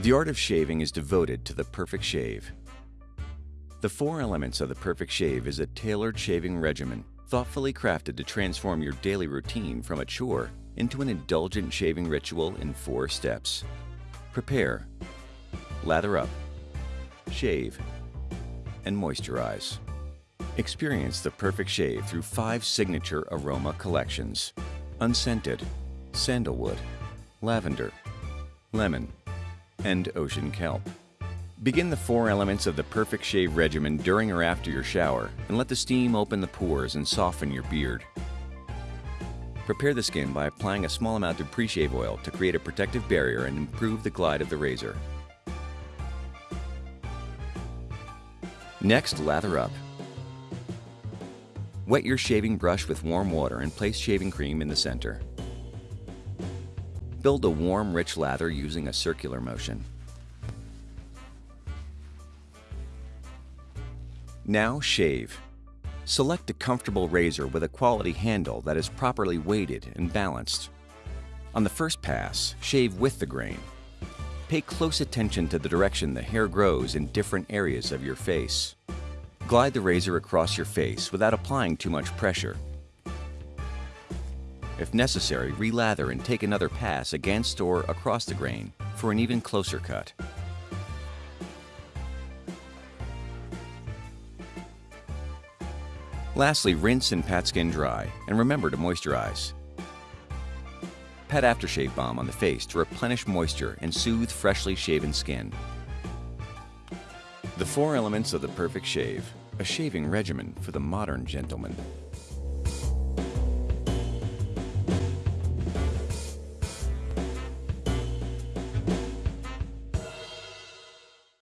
The art of shaving is devoted to the perfect shave. The four elements of the perfect shave is a tailored shaving regimen thoughtfully crafted to transform your daily routine from a chore into an indulgent shaving ritual in four steps. Prepare, lather up, shave, and moisturize. Experience the perfect shave through five signature aroma collections. Unscented, sandalwood, lavender, lemon, and ocean kelp. Begin the four elements of the perfect shave regimen during or after your shower and let the steam open the pores and soften your beard. Prepare the skin by applying a small amount of pre-shave oil to create a protective barrier and improve the glide of the razor. Next, lather up. Wet your shaving brush with warm water and place shaving cream in the center. Build a warm, rich lather using a circular motion. Now shave. Select a comfortable razor with a quality handle that is properly weighted and balanced. On the first pass, shave with the grain. Pay close attention to the direction the hair grows in different areas of your face. Glide the razor across your face without applying too much pressure. If necessary, relather and take another pass against or across the grain for an even closer cut. Lastly, rinse and pat skin dry, and remember to moisturize. Pat aftershave balm on the face to replenish moisture and soothe freshly shaven skin. The four elements of the perfect shave, a shaving regimen for the modern gentleman.